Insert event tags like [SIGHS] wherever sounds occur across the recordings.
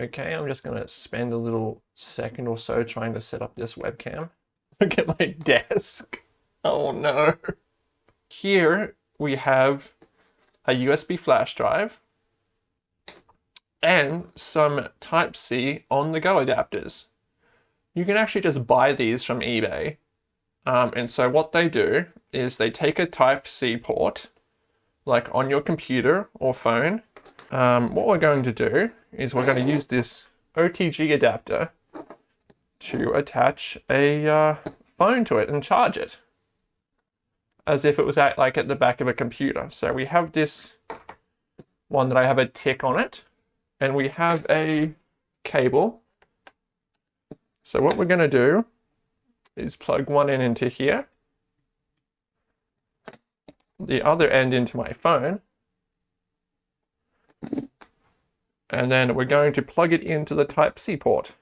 Okay, I'm just gonna spend a little second or so trying to set up this webcam. [LAUGHS] Look at my desk. Oh no. Here we have a USB flash drive and some Type-C on-the-go adapters. You can actually just buy these from eBay. Um, and so what they do is they take a Type-C port, like on your computer or phone. Um, what we're going to do is we're going to use this OTG adapter to attach a uh, phone to it and charge it as if it was at like at the back of a computer. So we have this one that I have a tick on it and we have a cable. So what we're going to do is plug one end into here, the other end into my phone, and then we're going to plug it into the Type-C port.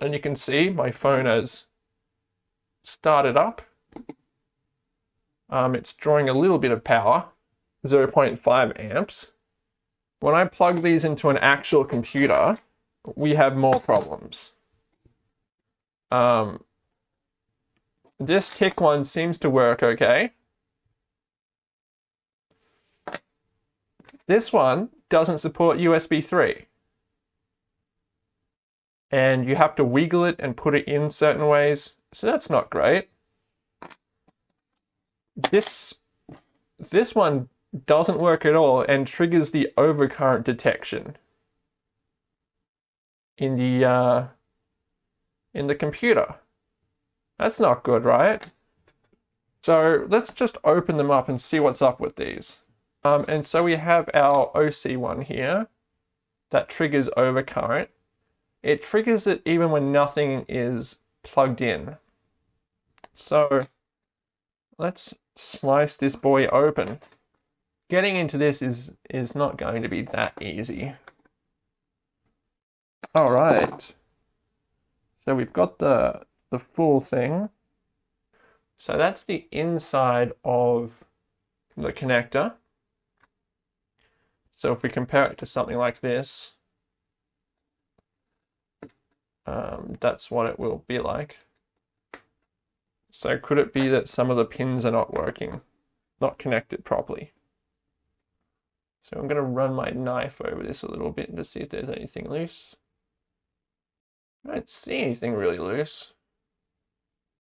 And you can see my phone has started up. Um, it's drawing a little bit of power, 0.5 amps. When I plug these into an actual computer, we have more problems. Um, this tick one seems to work okay. This one doesn't support USB 3. And you have to wiggle it and put it in certain ways, so that's not great. This, this one doesn't work at all and triggers the overcurrent detection in the uh, in the computer. That's not good, right? So let's just open them up and see what's up with these. Um, and so we have our OC one here that triggers overcurrent. It triggers it even when nothing is plugged in. So let's slice this boy open. Getting into this is, is not going to be that easy. All right. So we've got the, the full thing. So that's the inside of the connector. So if we compare it to something like this, um, that's what it will be like. So could it be that some of the pins are not working, not connected properly? So I'm going to run my knife over this a little bit to see if there's anything loose. I don't see anything really loose.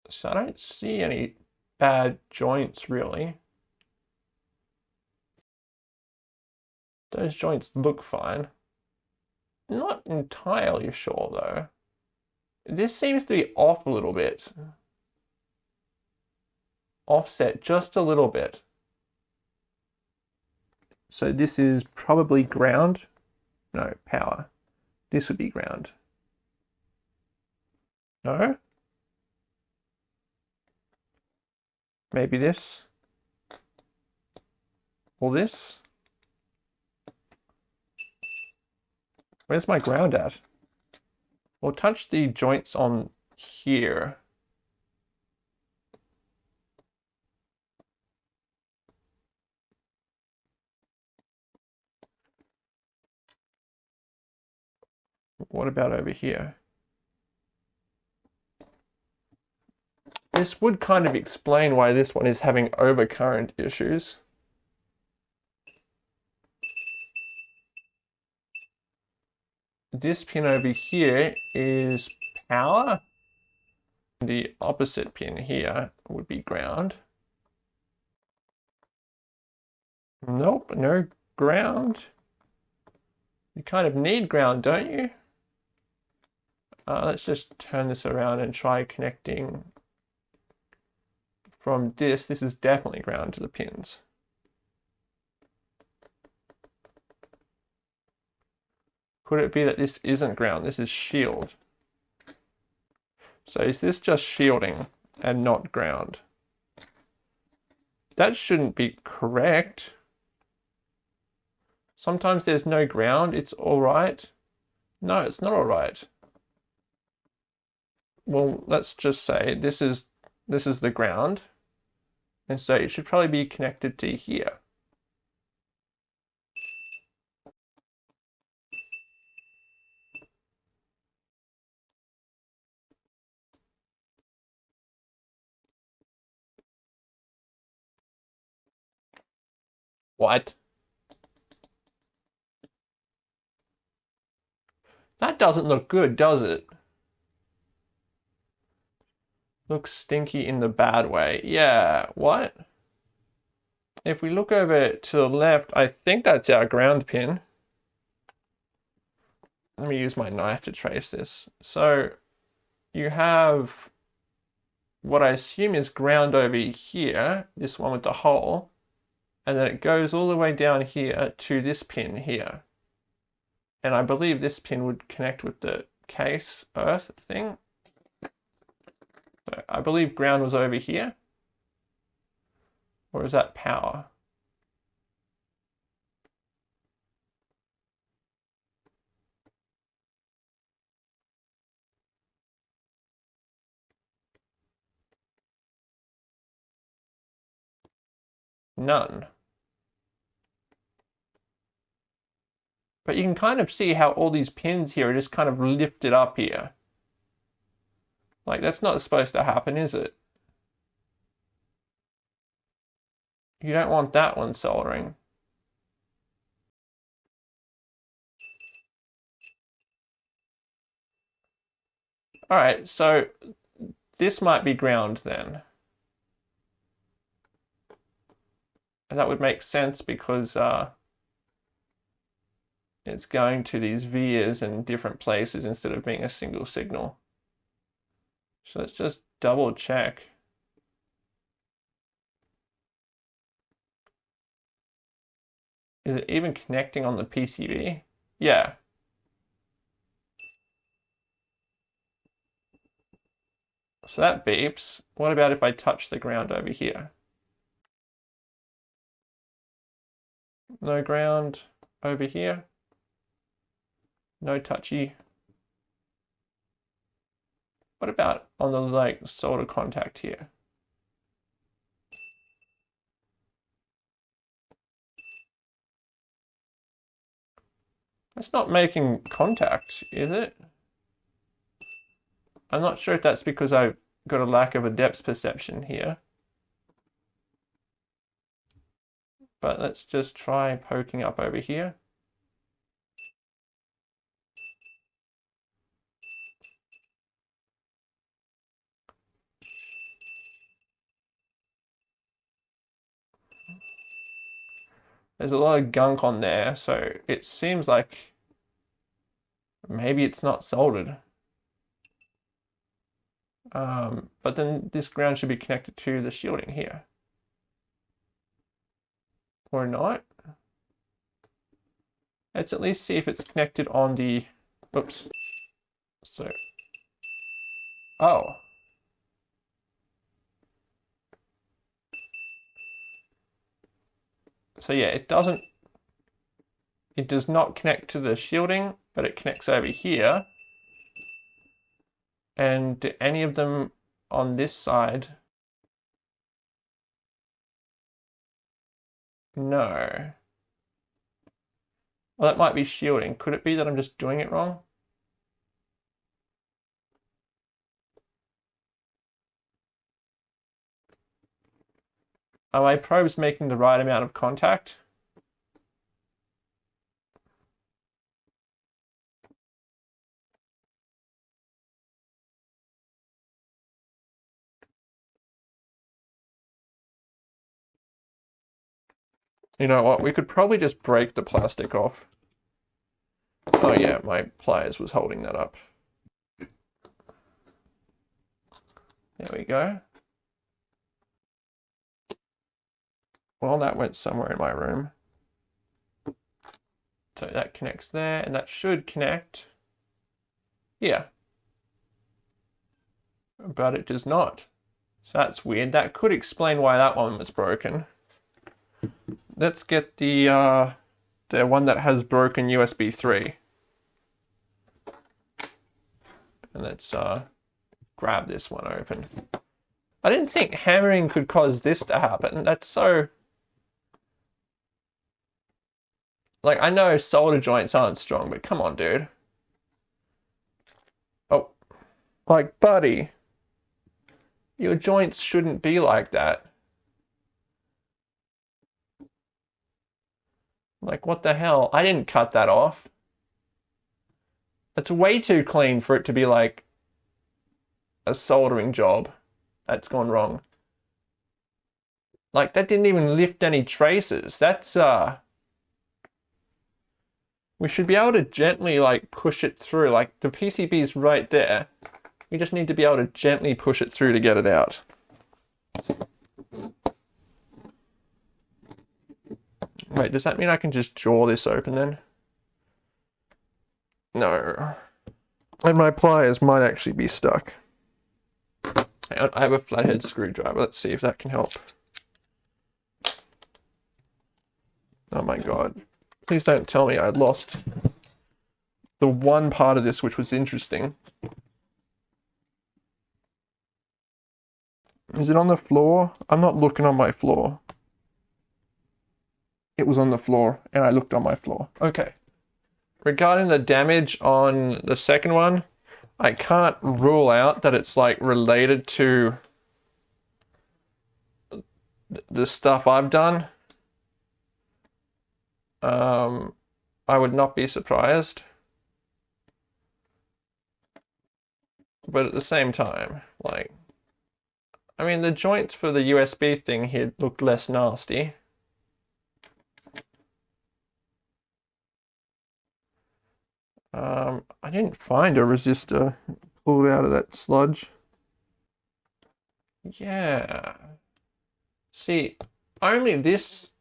So I don't see any bad joints really. Those joints look fine. Not entirely sure though. This seems to be off a little bit. Offset just a little bit. So this is probably ground. No, power. This would be ground. No? Maybe this? Or this? Where's my ground at? We'll touch the joints on here. What about over here? This would kind of explain why this one is having overcurrent issues. This pin over here is power. The opposite pin here would be ground. Nope, no ground. You kind of need ground, don't you? Uh, let's just turn this around and try connecting from this. This is definitely ground to the pins. Could it be that this isn't ground? This is shield. So is this just shielding and not ground? That shouldn't be correct. Sometimes there's no ground, it's all right. No, it's not all right well, let's just say this is this is the ground. And so it should probably be connected to here. What? That doesn't look good, does it? Looks stinky in the bad way. Yeah, what? If we look over to the left, I think that's our ground pin. Let me use my knife to trace this. So you have what I assume is ground over here, this one with the hole, and then it goes all the way down here to this pin here. And I believe this pin would connect with the case earth thing. So I believe ground was over here. Or is that power? None. But you can kind of see how all these pins here are just kind of lifted up here. Like, that's not supposed to happen, is it? You don't want that one soldering. Alright, so this might be ground then. And that would make sense because uh, it's going to these vias in different places instead of being a single signal. So let's just double check. Is it even connecting on the PCB? Yeah. So that beeps. What about if I touch the ground over here? No ground over here. No touchy. What about on the like solder contact here? That's not making contact, is it? I'm not sure if that's because I've got a lack of a depth perception here. But let's just try poking up over here. There's a lot of gunk on there, so it seems like maybe it's not soldered. Um, but then this ground should be connected to the shielding here. Or not. Let's at least see if it's connected on the, oops. So, oh. So yeah, it doesn't, it does not connect to the shielding, but it connects over here. And do any of them on this side? No. Well, that might be shielding. Could it be that I'm just doing it wrong? Are my probes making the right amount of contact? You know what? We could probably just break the plastic off. Oh yeah, my pliers was holding that up. There we go. Well, that went somewhere in my room. So that connects there, and that should connect here. But it does not. So that's weird. That could explain why that one was broken. Let's get the uh, the one that has broken USB 3. And let's uh, grab this one open. I didn't think hammering could cause this to happen. That's so Like, I know solder joints aren't strong, but come on, dude. Oh. Like, buddy. Your joints shouldn't be like that. Like, what the hell? I didn't cut that off. It's way too clean for it to be like a soldering job that's gone wrong. Like, that didn't even lift any traces. That's, uh, we should be able to gently like push it through. Like the PCB is right there. We just need to be able to gently push it through to get it out. Wait, does that mean I can just jaw this open then? No. And my pliers might actually be stuck. I have a flathead screwdriver. Let's see if that can help. Oh my god. Please don't tell me I lost the one part of this which was interesting. Is it on the floor? I'm not looking on my floor. It was on the floor, and I looked on my floor. Okay. Regarding the damage on the second one, I can't rule out that it's like related to the stuff I've done um, I would not be surprised. But at the same time, like, I mean, the joints for the USB thing here looked less nasty. Um, I didn't find a resistor pulled out of that sludge. Yeah. See, only this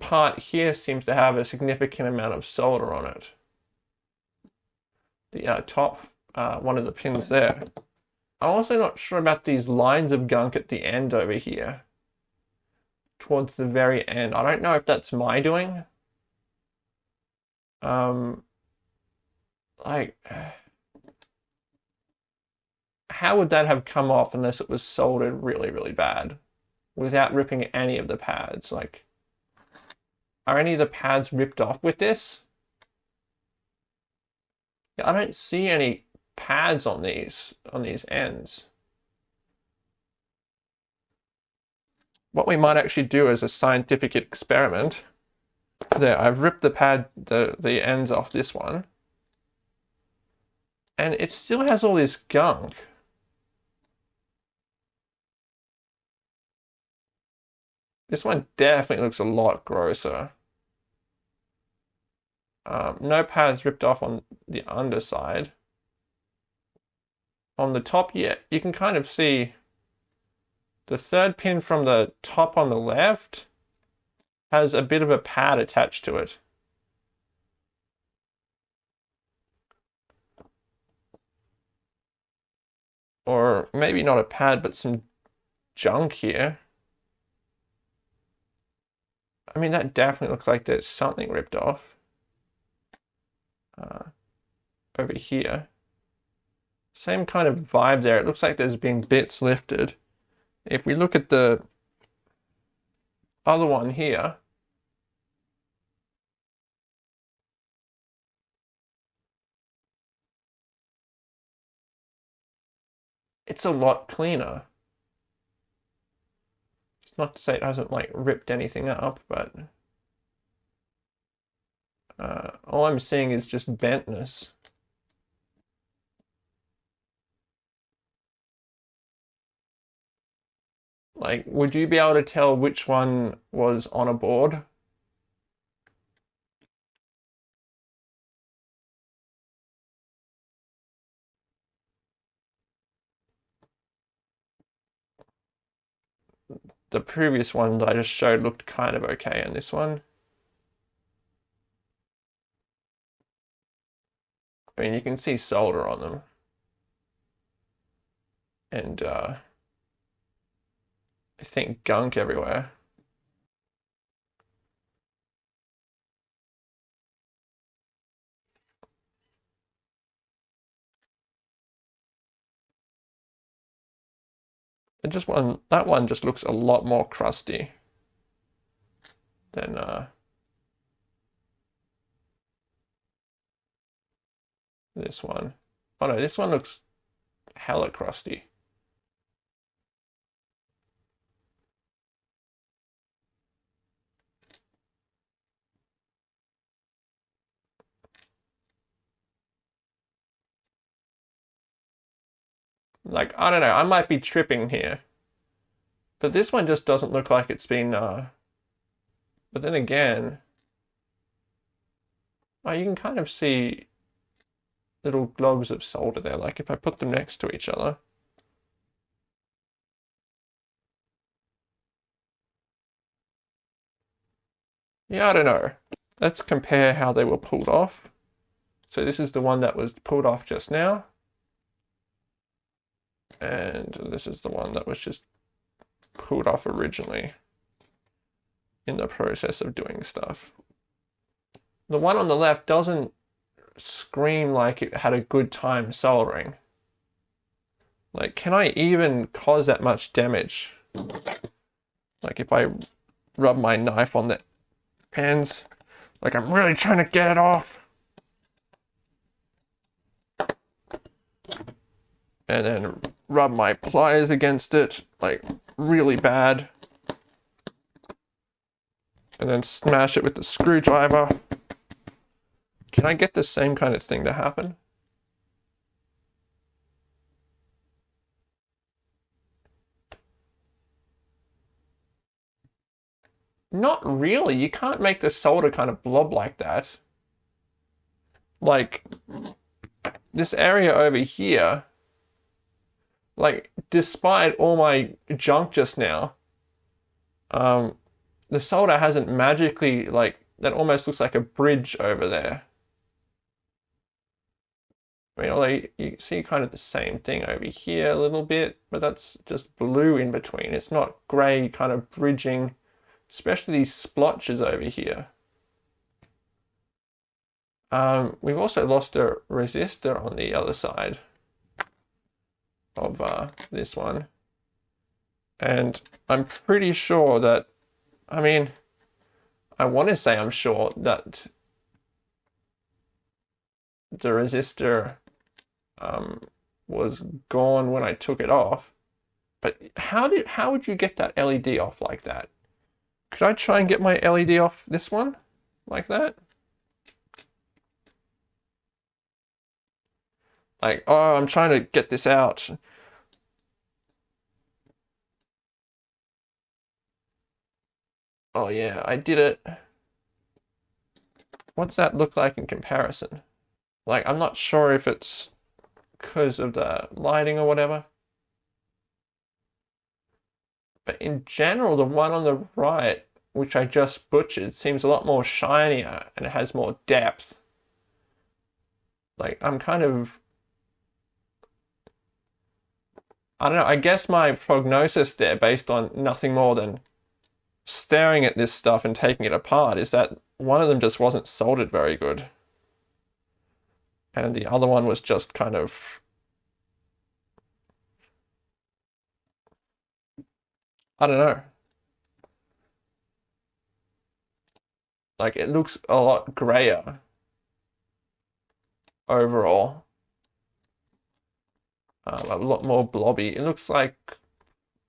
part here seems to have a significant amount of solder on it. The uh, top, uh, one of the pins there. I'm also not sure about these lines of gunk at the end over here. Towards the very end. I don't know if that's my doing. Um, like, how would that have come off unless it was soldered really, really bad? Without ripping any of the pads, like... Are any of the pads ripped off with this? Yeah, I don't see any pads on these on these ends. What we might actually do as a scientific experiment. There, I've ripped the pad the, the ends off this one. And it still has all this gunk. This one definitely looks a lot grosser. Um, no pads ripped off on the underside. On the top, yeah, you can kind of see the third pin from the top on the left has a bit of a pad attached to it. Or maybe not a pad, but some junk here. I mean, that definitely looks like there's something ripped off. Uh, over here. Same kind of vibe there. It looks like there's been bits lifted. If we look at the other one here, it's a lot cleaner. It's not to say it hasn't like ripped anything up, but uh, all I'm seeing is just bentness. Like, would you be able to tell which one was on a board? the previous one that I just showed looked kind of okay in this one. I mean, you can see solder on them. And, uh, I think gunk everywhere. It just one that one just looks a lot more crusty than uh, this one. Oh no, this one looks hella crusty. Like, I don't know, I might be tripping here. But this one just doesn't look like it's been, uh... But then again... Oh, you can kind of see little globes of solder there, like if I put them next to each other. Yeah, I don't know. Let's compare how they were pulled off. So this is the one that was pulled off just now. And this is the one that was just pulled off originally in the process of doing stuff. The one on the left doesn't scream like it had a good time soldering. Like, can I even cause that much damage? Like, if I rub my knife on the pins, like I'm really trying to get it off. And then rub my pliers against it, like really bad. And then smash it with the screwdriver. Can I get the same kind of thing to happen? Not really. You can't make the solder kind of blob like that. Like, this area over here, like, despite all my junk just now, um, the solder hasn't magically, like, that almost looks like a bridge over there. I mean, although you see kind of the same thing over here a little bit, but that's just blue in between. It's not grey kind of bridging, especially these splotches over here. Um, we've also lost a resistor on the other side of uh, this one. And I'm pretty sure that, I mean, I want to say I'm sure that the resistor um, was gone when I took it off. But how did how would you get that LED off like that? Could I try and get my LED off this one like that? Like, oh, I'm trying to get this out. Oh yeah, I did it. What's that look like in comparison? Like, I'm not sure if it's because of the lighting or whatever. But in general, the one on the right, which I just butchered, seems a lot more shinier and it has more depth. Like, I'm kind of. I don't know, I guess my prognosis there, based on nothing more than staring at this stuff and taking it apart, is that one of them just wasn't soldered very good and the other one was just kind of I don't know. Like it looks a lot grayer overall. Um, a lot more blobby. It looks like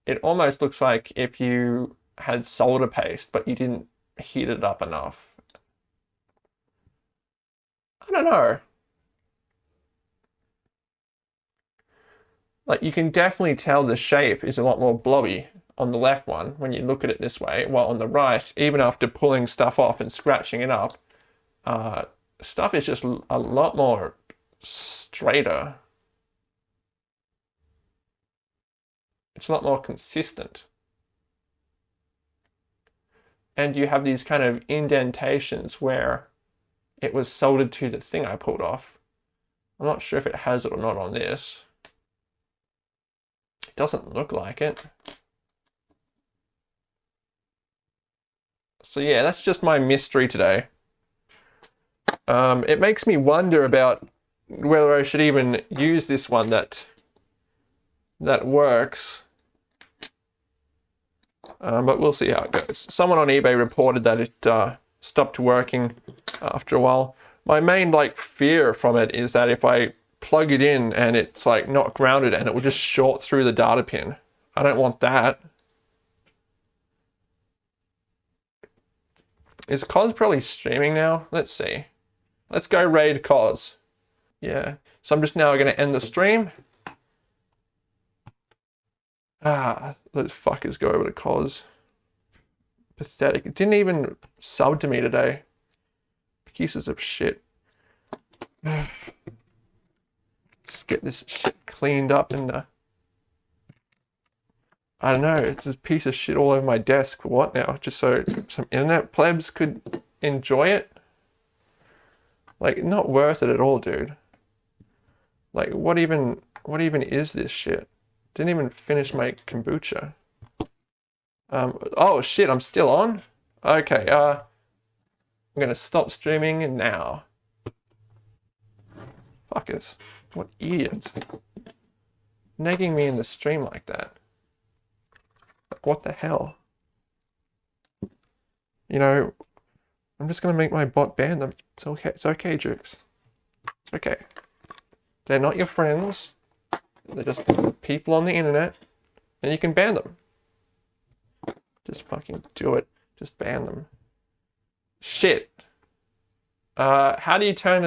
it almost looks like if you had solder paste but you didn't heat it up enough. I don't know. Like you can definitely tell the shape is a lot more blobby on the left one when you look at it this way, while on the right, even after pulling stuff off and scratching it up, uh, stuff is just a lot more straighter. It's a lot more consistent. And you have these kind of indentations where it was soldered to the thing I pulled off. I'm not sure if it has it or not on this. Doesn't look like it. So yeah, that's just my mystery today. Um, it makes me wonder about whether I should even use this one that that works. Um, but we'll see how it goes. Someone on eBay reported that it uh, stopped working after a while. My main like fear from it is that if I plug it in and it's like not grounded and it will just short through the data pin. I don't want that. Is Cos probably streaming now? Let's see. Let's go raid Cos. Yeah. So I'm just now going to end the stream. Ah, those fuckers go over to Cos. Pathetic. It didn't even sub to me today. Pieces of shit. [SIGHS] Get this shit cleaned up and uh, I don't know, it's a piece of shit all over my desk. What now? Just so some internet plebs could enjoy it? Like, not worth it at all, dude. Like, what even, what even is this shit? Didn't even finish my kombucha. Um, oh shit, I'm still on? Okay, uh, I'm gonna stop streaming now. Fuckers. What idiots. Nagging me in the stream like that. Like, what the hell? You know, I'm just gonna make my bot ban them. It's okay. It's okay, Jukes. It's okay. They're not your friends. They're just people on the internet, and you can ban them. Just fucking do it. Just ban them. Shit. Uh, how do you turn